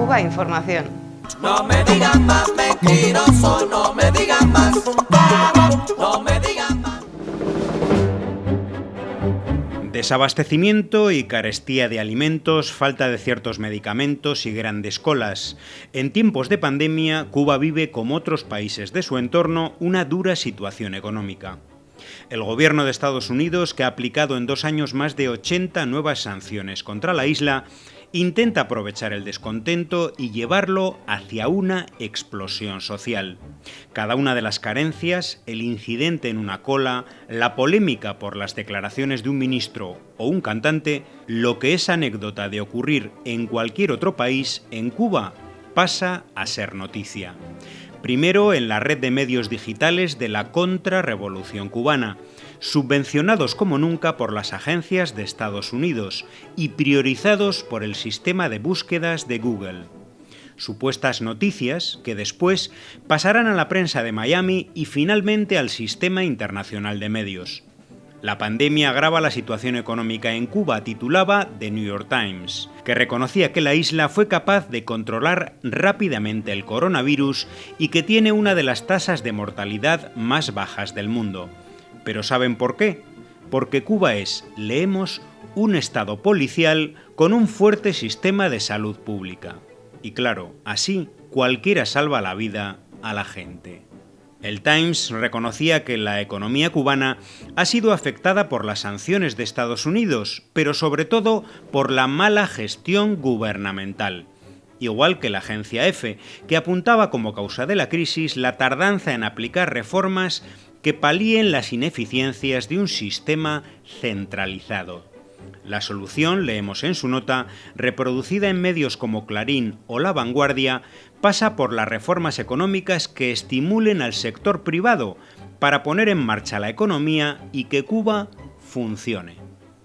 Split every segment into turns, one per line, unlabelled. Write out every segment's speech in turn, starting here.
Cuba Información.
No me digan más mentiroso, no me digan más, no me digan más.
Desabastecimiento y carestía de alimentos, falta de ciertos medicamentos y grandes colas. En tiempos de pandemia, Cuba vive, como otros países de su entorno, una dura situación económica. El gobierno de Estados Unidos, que ha aplicado en dos años más de 80 nuevas sanciones contra la isla, intenta aprovechar el descontento y llevarlo hacia una explosión social. Cada una de las carencias, el incidente en una cola, la polémica por las declaraciones de un ministro o un cantante, lo que es anécdota de ocurrir en cualquier otro país, en Cuba pasa a ser noticia. Primero en la red de medios digitales de la contrarrevolución cubana, subvencionados como nunca por las agencias de Estados Unidos y priorizados por el sistema de búsquedas de Google. Supuestas noticias que después pasarán a la prensa de Miami y finalmente al sistema internacional de medios. La pandemia agrava la situación económica en Cuba, titulaba The New York Times, que reconocía que la isla fue capaz de controlar rápidamente el coronavirus y que tiene una de las tasas de mortalidad más bajas del mundo. Pero ¿saben por qué? Porque Cuba es, leemos, un estado policial con un fuerte sistema de salud pública. Y claro, así cualquiera salva la vida a la gente. El Times reconocía que la economía cubana ha sido afectada por las sanciones de Estados Unidos, pero sobre todo por la mala gestión gubernamental. Igual que la agencia EFE, que apuntaba como causa de la crisis la tardanza en aplicar reformas que palíen las ineficiencias de un sistema centralizado. La solución, leemos en su nota, reproducida en medios como Clarín o La Vanguardia, pasa por las reformas económicas que estimulen al sector privado para poner en marcha la economía y que Cuba funcione.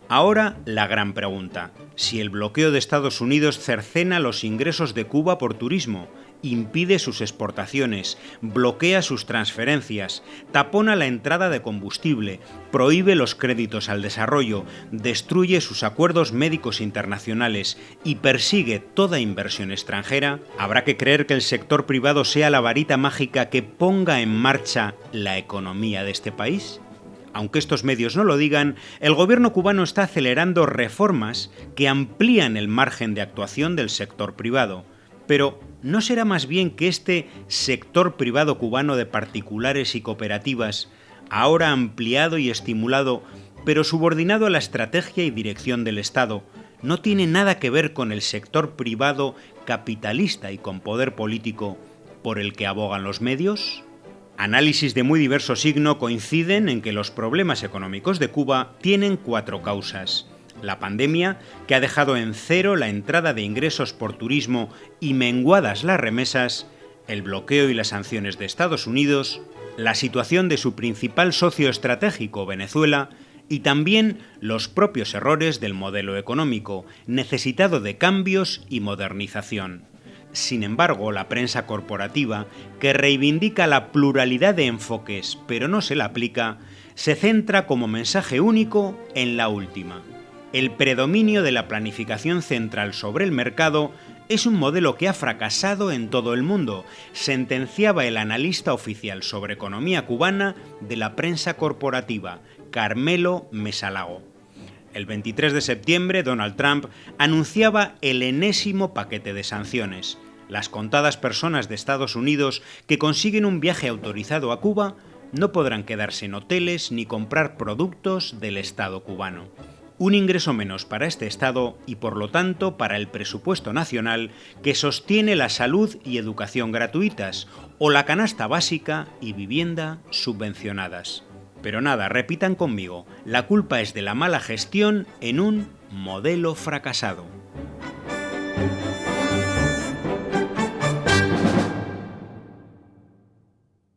Ahora la gran pregunta, si el bloqueo de Estados Unidos cercena los ingresos de Cuba por turismo, impide sus exportaciones, bloquea sus transferencias, tapona la entrada de combustible, prohíbe los créditos al desarrollo, destruye sus acuerdos médicos internacionales y persigue toda inversión extranjera, habrá que creer que el sector privado sea la varita mágica que ponga en marcha la economía de este país? aunque estos medios no lo digan, el gobierno cubano está acelerando reformas que amplían el margen de actuación del sector privado. Pero, ¿no será más bien que este sector privado cubano de particulares y cooperativas, ahora ampliado y estimulado, pero subordinado a la estrategia y dirección del Estado, no tiene nada que ver con el sector privado capitalista y con poder político por el que abogan los medios? Análisis de muy diverso signo coinciden en que los problemas económicos de Cuba tienen cuatro causas la pandemia, que ha dejado en cero la entrada de ingresos por turismo y menguadas las remesas, el bloqueo y las sanciones de Estados Unidos, la situación de su principal socio estratégico, Venezuela, y también los propios errores del modelo económico, necesitado de cambios y modernización. Sin embargo, la prensa corporativa, que reivindica la pluralidad de enfoques pero no se la aplica, se centra como mensaje único en la última el predominio de la planificación central sobre el mercado es un modelo que ha fracasado en todo el mundo, sentenciaba el analista oficial sobre economía cubana de la prensa corporativa, Carmelo Mesalago. El 23 de septiembre, Donald Trump anunciaba el enésimo paquete de sanciones. Las contadas personas de Estados Unidos que consiguen un viaje autorizado a Cuba no podrán quedarse en hoteles ni comprar productos del Estado cubano un ingreso menos para este Estado y por lo tanto para el presupuesto nacional que sostiene la salud y educación gratuitas o la canasta básica y vivienda subvencionadas. Pero nada, repitan conmigo, la culpa es de la mala gestión en un modelo fracasado.